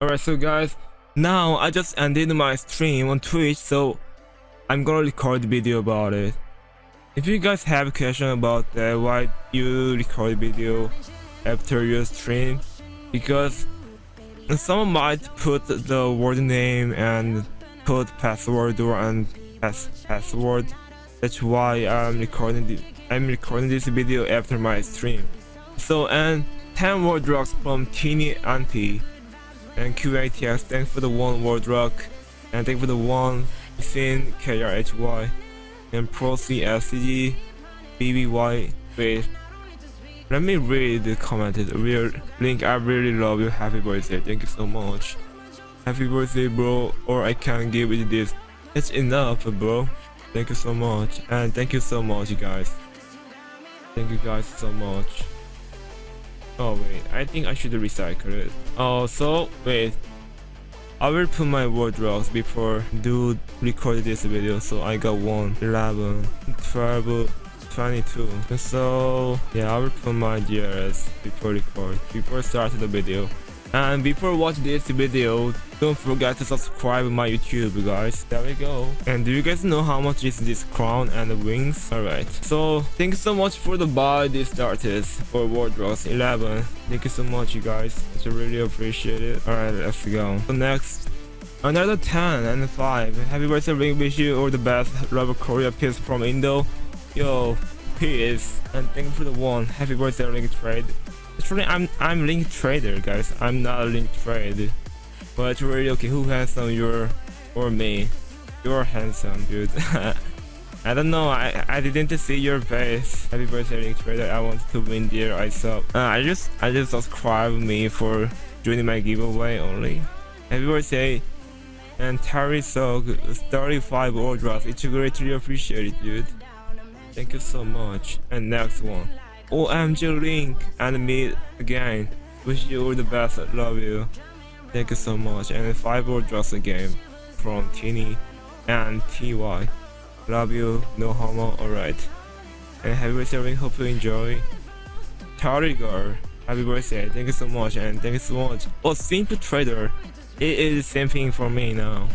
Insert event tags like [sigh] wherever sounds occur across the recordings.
Alright, so guys, now I just ended my stream on Twitch, so I'm gonna record a video about it. If you guys have a question about that, why you record video after your stream, because someone might put the word name and put password or and pass password. That's why I'm recording the I'm recording this video after my stream. So and 10 world locks from Teeny Auntie and QATX, thanks for the one World lock, and thank for the one Sin KRHY, and Pro CSCG, BBY. Wait, let me read the commented. Real link, I really love you. Happy birthday. Thank you so much. Happy birthday, bro. Or I can't give you this. It's enough, bro. Thank you so much. And thank you so much, you guys. Thank you guys so much. Oh wait, I think I should recycle it. Oh, so wait. I will put my wardrobes before do record this video. So I got 1, 11, 12, 22. So yeah, I will put my DRS before record, before starting the video. And before watching this video, don't forget to subscribe my YouTube guys. There we go. And do you guys know how much is this crown and wings? Alright. So thanks so much for the buy this artist for wardrobes 11. Thank you so much you guys. I really appreciate it. Alright, let's go. So next Another 10 and 5. Happy birthday ring wish you all the best. Love Korea peace from Indo. Yo, peace. And thank you for the one. Happy birthday link trade. Actually, I'm I'm link trader, guys. I'm not a link trade. But really okay. Who handsome? You're or me? You're handsome, dude. [laughs] I don't know. I I didn't see your face. Happy birthday, link trader. I want to win dear. I saw. Uh, I just I just subscribe me for joining my giveaway only. Happy birthday. And Terry Sog 35 orders. It's greatly appreciated, dude. Thank you so much. And next one. OMG Link and me again. Wish you all the best. Love you. Thank you so much. And five more drops again from Tini and TY. Love you. No homo. Alright. And happy birthday. Hope you enjoy. Tarigar. Happy birthday. Thank you so much. And thank you so much. Oh, Simple Trader. It is the same thing for me now.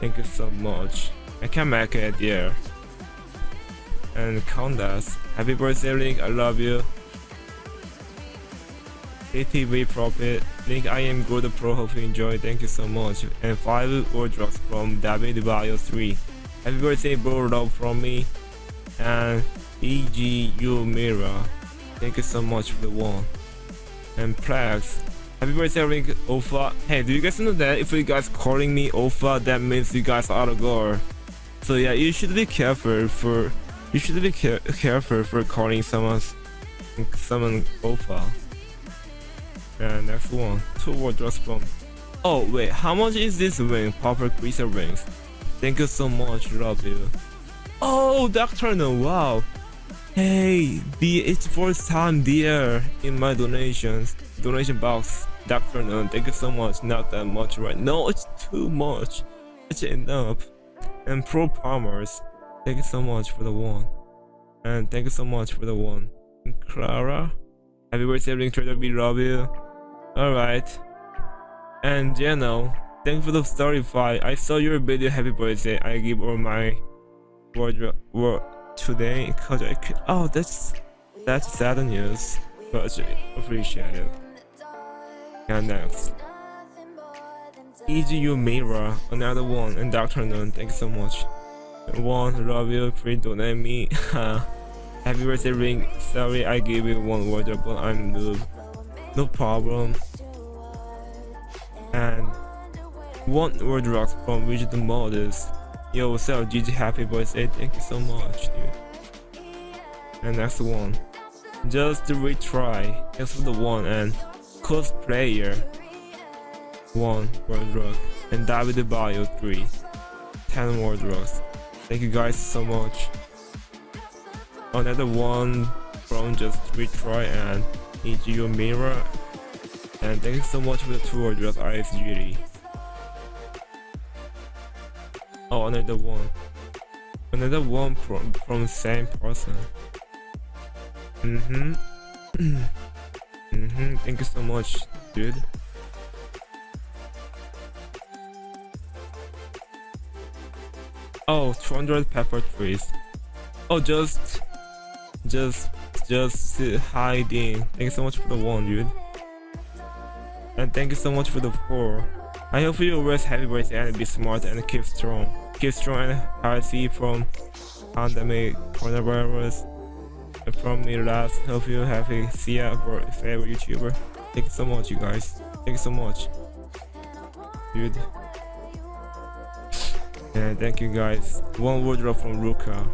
Thank you so much. I can make it there and Condas. Happy birthday, Link. I love you. ATV Profit. Link, I am good pro. Hope you enjoy. Thank you so much. And 5 wardrobes from David Bio 3. Happy birthday, bro. Love from me. And EGU Mirror. Thank you so much for the one. And Plex. Happy birthday, Link Ofa. Hey, do you guys know that if you guys calling me Ofa, that means you guys are a girl. So yeah, you should be careful for you should be care careful for calling someone's someone profile. And next one, two wardrobes from. Oh wait, how much is this ring? Proper greaser rings. Thank you so much, love you. Oh, Doctor No, wow. Hey, the it's first time there in my donations donation box. Doctor No, thank you so much. Not that much right? No, it's too much. It's enough. And Pro Palmers. Thank you so much for the one. And thank you so much for the one. And Clara. Happy birthday, Link Trader. We love you. Alright. And Jeno. Thank you for the story fight. I saw your video. Happy birthday. I give all my wardrobe word today because I could. Oh, that's that's sad news. But I appreciate it. And next. EGU Mirror, another one, and Dr. Noon, thank you so much. One, love you, please donate me. [laughs] Uh, happy birthday ring. Sorry I gave you one word, but I'm noob. No problem. And one world locks from Rigid Models. Yo, what's up, GG happy birthday. Thank you so much, dude. And next one. Just retry. Just for the one and cosplayer. One world lock. And David Bio 3. 10 world locks. Thank you guys so much. Another one from just retry and EGU mirror. And thank you so much for the two orders ISGD. Oh another one. Another one from from the same person. Mm-hmm. [clears throat] mm-hmm. Thank you so much, dude. Oh, 200 pepper trees. Oh, just, just, just hiding. Thank you so much for the one, dude. And thank you so much for the four. I hope you always happy birthday and be smart and keep strong. Keep strong and healthy from pandemic coronavirus. And from me last, hope you happy. See ya for favorite YouTuber. Thank you so much, you guys. Thank you so much, dude. And thank you guys. One wardrobe from Ruka.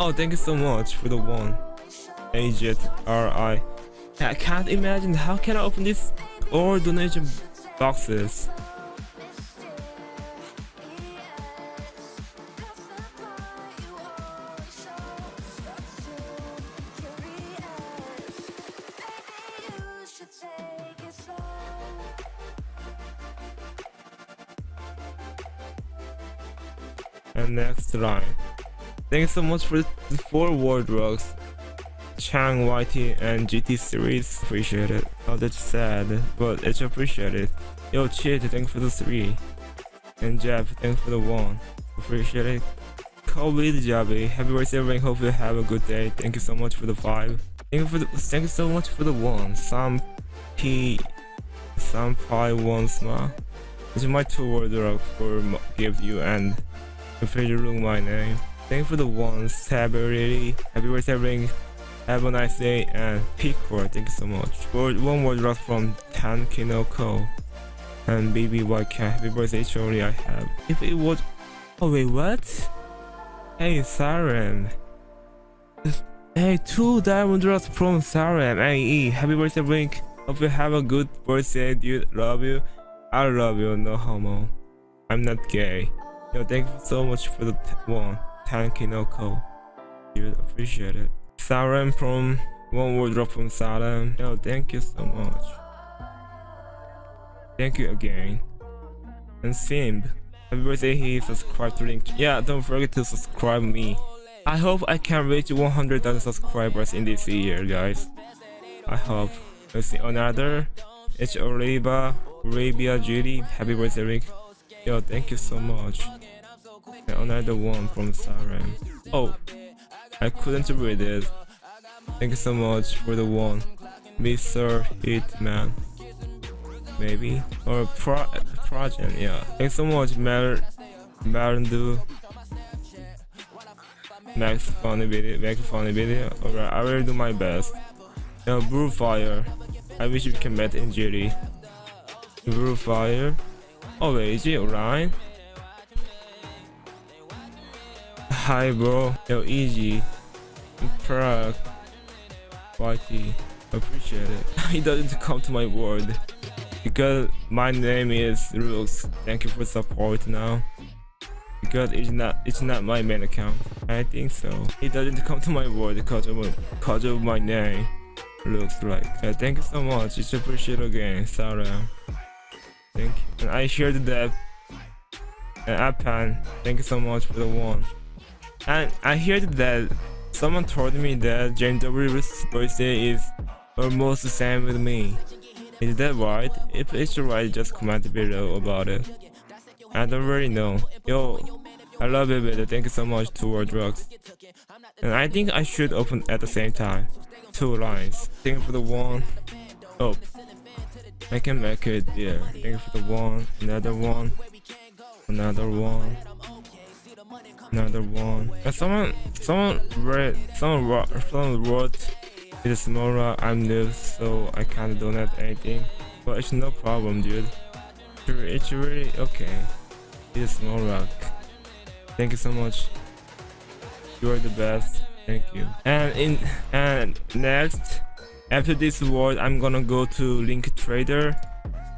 Oh, thank you so much for the one. Agent RI. I can't imagine how can I open this or donation boxes. Thanks so much for the four wardrobes. Chang, YT, and GT series. Appreciate it. Oh, that's sad, but it's appreciated. Yo, Chit, thanks for the three. And Jeff, thanks for the one. Appreciate it. Kobe Jabi, happy birthday, everyone. Hope you have a good day. Thank you so much for the five. Thank you for the thank you so much for the one. Some P, some Pi one smile. This is my two wardrobe for give you and configuring my name. Thank you for the ones. Happy happy birthday, everyone. Have a nice day and Picor, thank you so much. For one more drop from Tan Kinoko and BBYK, happy birthday surely I have. If it was Oh wait what? Hey Siren. Hey two diamond drops from Siren AE. Happy birthday Blink. Hope you have a good birthday dude. Love you. I love you, no homo. I'm not gay. Yo, thank you so much for the one. Tan Kinoko. Dude, appreciate it. Siren from one wardrobe from Siren. Yo, thank you so much. Thank you again. And Simb. Happy birthday, he subscribed to link. Yeah, don't forget to subscribe me. I hope I can reach 100,000 subscribers in this year, guys. I hope. Let's see another. It's Oliva, Arabia Judy. Happy birthday, Rick. Yo, thank you so much. Another oh, one from Siren. Oh, I couldn't read it. Thank you so much for the one. Mr. Hitman. Maybe? Or Pro Project, yeah. Thanks so much, Mar Marandu. Max funny video, Max funny video. Alright, I will do my best. Now, Brew Fire. I wish we can meet in Judy. Brew Fire. Oh wait, is it Orion? Hi bro, yo easy. Prague. YT. Appreciate it. [laughs] he doesn't come to my word. Because my name is Rooks. Thank you for support now. Because it's not it's not my main account. I think so. He doesn't come to my word because of because of my name. Looks like. Yeah, thank you so much. It's appreciated again, Sarah. Thank you. And I shared that. And Apan, thank you so much for the one. And I heard that someone told me that James W's birthday is almost the same with me. Is that right? If it's right, just comment below about it. I don't really know. Yo, I love it, but thank you so much to our drugs. And I think I should open at the same time. Two lines. Thank you for the one. Oh. I can make it, yeah. Thank you for the one. Another one. Another one another one. And someone, someone read, someone wrote, someone wrote, it is Mora, I'm new, so I can't donate anything. But it's no problem, dude. It's really okay. It is Mora. Thank you so much. You are the best. Thank you. And in and next, after this word, I'm gonna go to Link Trader,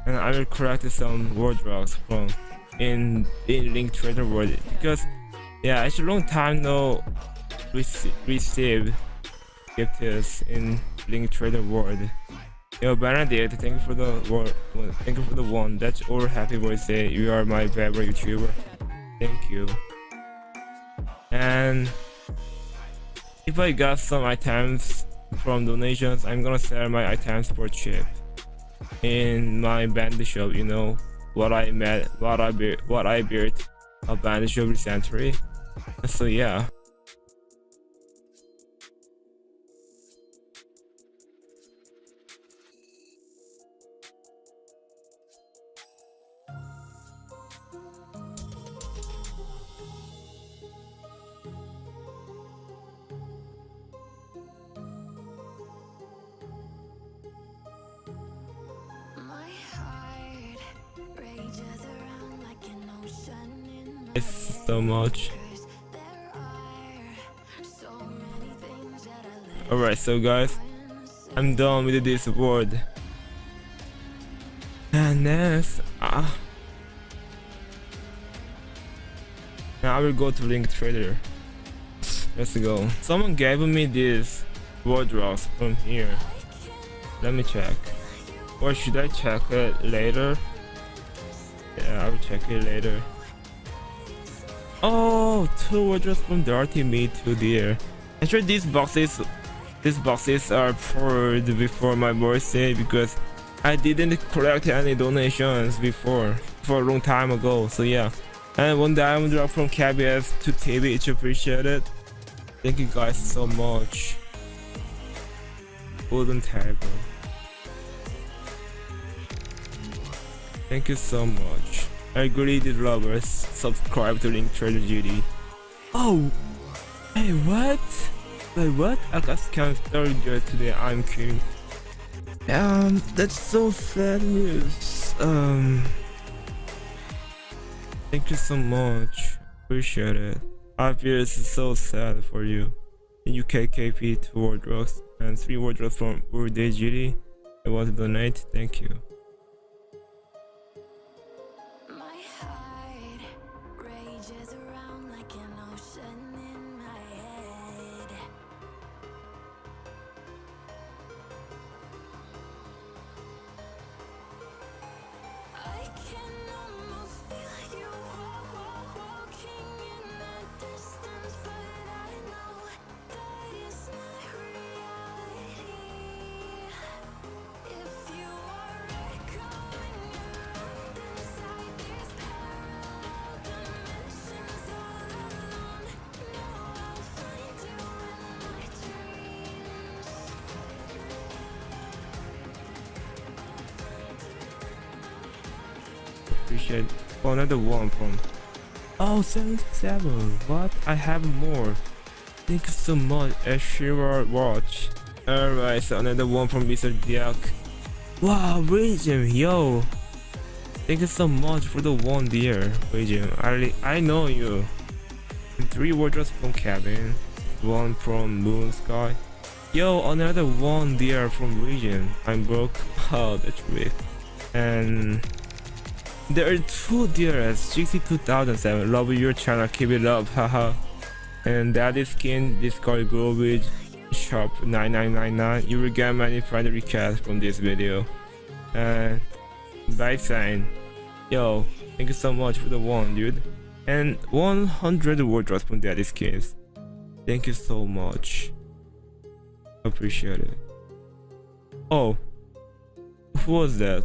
and I will collect some wardrobes from in in Link Trader world because yeah, it's a long time no rec receive gifts in Link Trader World. Yo, Benedict, thank you for the. Thank you for the one. That's all. Happy birthday. You are my favorite YouTuber. Thank you. And if I got some items from donations, I'm gonna sell my items for cheap. in my bandit shop you know what i met what i built what i built a bandit shop recently so yeah so much. Alright, so guys, I'm done with this word. And next, ah. Now I will go to Link Trader. Let's go. Someone gave me this wardrobes from here. Let me check. Or should I check it later? Yeah, I will check it later. Oh, two wardrobes from Dirty Me to dear. Actually, these boxes, these boxes are poured before my birthday because I didn't collect any donations before for a long time ago. So yeah, and one diamond drop from KBS to TV, it's appreciated. Thank you guys so much. Golden terrible. Thank you so much. I greedy lovers, subscribe to Link Trader Duty. Oh, hey, what? Wait, what? I just can't scammed you today. I'm kidding. Um, that's so sad news. Um, thank you so much. Appreciate it. I feel it's so sad for you. UK KP two wardrobes and three wardrobes from Urde GD. I want to donate. Thank you. Appreciate another one from oh 77 what? I have more. Thank you so much a shiver watch. Alright so another one from mr diak. Wow region yo. Thank you so much for the one dear. Region i i know you. Three wardrobes from cabin one from moon sky. Yo another one dear from region i'm broke. [laughs] Oh that's weird. And there are two DRS 62007 love your channel keep it up haha. And that is skin discord garbage shop 9999 you will get many friend requests from this video. And by saying yo thank you so much for the one dude. And 100 wardrobes from daddy skins. Thank you so much. Appreciate it. Oh who was that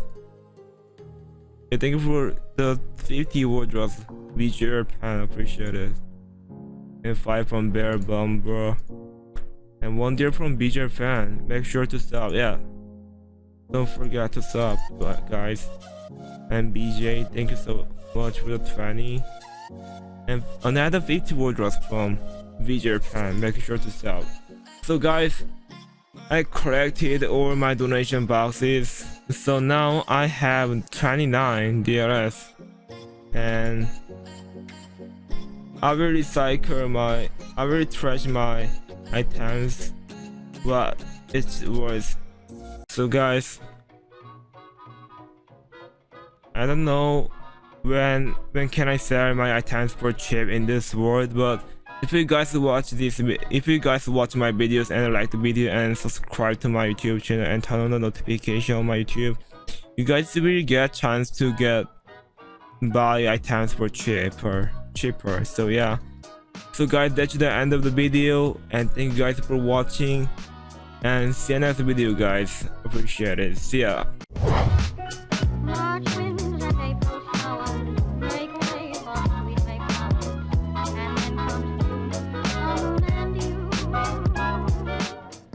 I thank you for the 50 wardrobes. VJ Pan, appreciate it. And 5 from Bear Bum, bro. And 1 deer from BJ Fan. Make sure to sub, yeah. Don't forget to sub, guys. And BJ, thank you so much for the 20. And another 50 wardrobes from VJ Pan. Make sure to sub. So guys, I collected all my donation boxes. So now I have 29 DLS and I will recycle my I will trash my items. But it's worth so guys I don't know when when can I sell my items for cheap in this world but if you guys watch this if you guys watch my videos and like the video and subscribe to my youtube channel and turn on the notification on my youtube you guys will get chance to get buy items for cheaper cheaper. So yeah. So guys that's the end of the video and thank you guys for watching and see you next video guys. Appreciate it. See ya